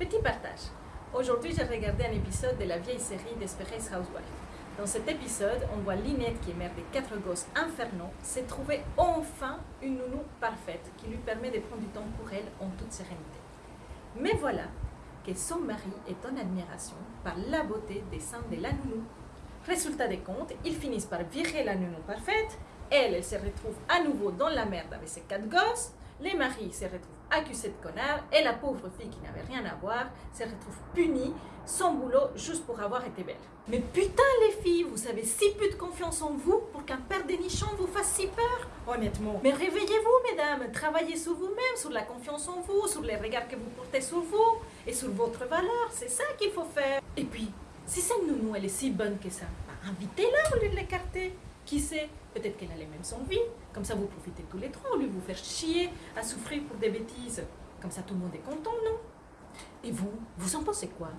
Petit partage. Aujourd'hui, j'ai regardé un épisode de la vieille série Desperate Housewives. Dans cet épisode, on voit Lynette, qui est mère de quatre gosses infernaux, s'est trouver enfin une nounou parfaite qui lui permet de prendre du temps pour elle en toute sérénité. Mais voilà que son mari est en admiration par la beauté des seins de la nounou. Résultat des comptes, ils finissent par virer la nounou parfaite. Elle, elle se retrouve à nouveau dans la merde avec ses quatre gosses. Les maris se retrouvent accusés de connards et la pauvre fille qui n'avait rien à voir se retrouve punie, sans boulot, juste pour avoir été belle. Mais putain les filles, vous avez si peu de confiance en vous pour qu'un père dénichant vous fasse si peur Honnêtement. Mais réveillez-vous mesdames, travaillez sur vous-même, sur la confiance en vous, sur les regards que vous portez sur vous et sur votre valeur, c'est ça qu'il faut faire. Et puis, si cette nounou elle est si bonne que ça, bah, invitez-la au lieu de l'écarter. Qui sait Peut-être qu'elle a les mêmes envies. Comme ça, vous profitez tous les trois au lieu vous faire chier à souffrir pour des bêtises. Comme ça, tout le monde est content, non? Et vous, vous en pensez quoi?